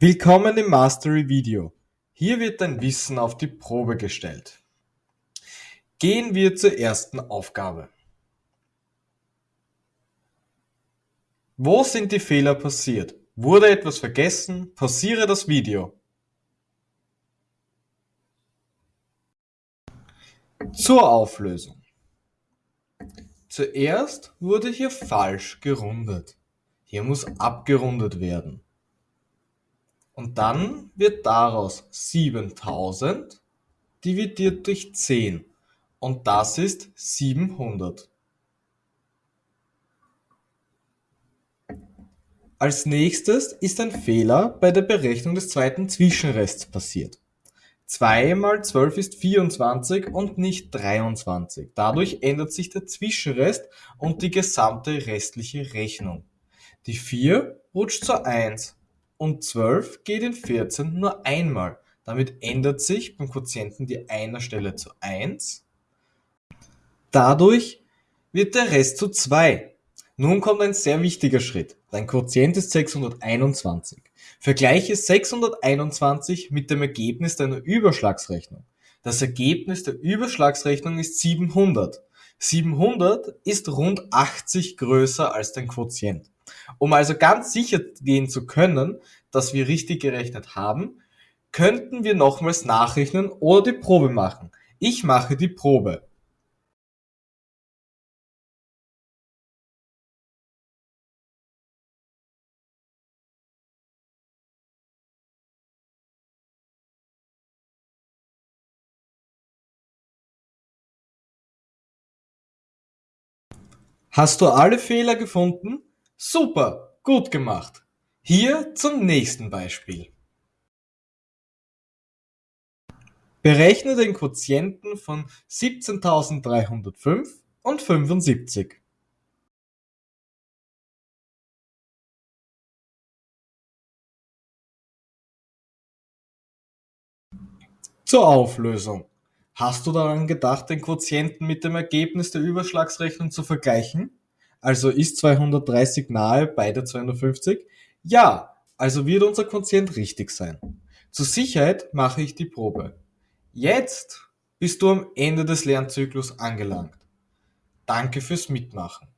Willkommen im Mastery Video. Hier wird dein Wissen auf die Probe gestellt. Gehen wir zur ersten Aufgabe. Wo sind die Fehler passiert? Wurde etwas vergessen? Pausiere das Video. Zur Auflösung. Zuerst wurde hier falsch gerundet. Hier muss abgerundet werden. Und dann wird daraus 7000 dividiert durch 10 und das ist 700. Als nächstes ist ein Fehler bei der Berechnung des zweiten Zwischenrests passiert. 2 mal 12 ist 24 und nicht 23. Dadurch ändert sich der Zwischenrest und die gesamte restliche Rechnung. Die 4 rutscht zur 1 und 12 geht in 14 nur einmal. Damit ändert sich beim Quotienten die einer Stelle zu 1. Dadurch wird der Rest zu 2. Nun kommt ein sehr wichtiger Schritt. Dein Quotient ist 621. Vergleiche 621 mit dem Ergebnis deiner Überschlagsrechnung. Das Ergebnis der Überschlagsrechnung ist 700. 700 ist rund 80 größer als dein Quotient. Um also ganz sicher gehen zu können, dass wir richtig gerechnet haben, könnten wir nochmals nachrechnen oder die Probe machen. Ich mache die Probe. Hast du alle Fehler gefunden? Super, gut gemacht. Hier zum nächsten Beispiel. Berechne den Quotienten von 17.305 und 75. Zur Auflösung. Hast du daran gedacht, den Quotienten mit dem Ergebnis der Überschlagsrechnung zu vergleichen? Also ist 230 nahe bei der 250? Ja, also wird unser Quotient richtig sein. Zur Sicherheit mache ich die Probe. Jetzt bist du am Ende des Lernzyklus angelangt. Danke fürs Mitmachen.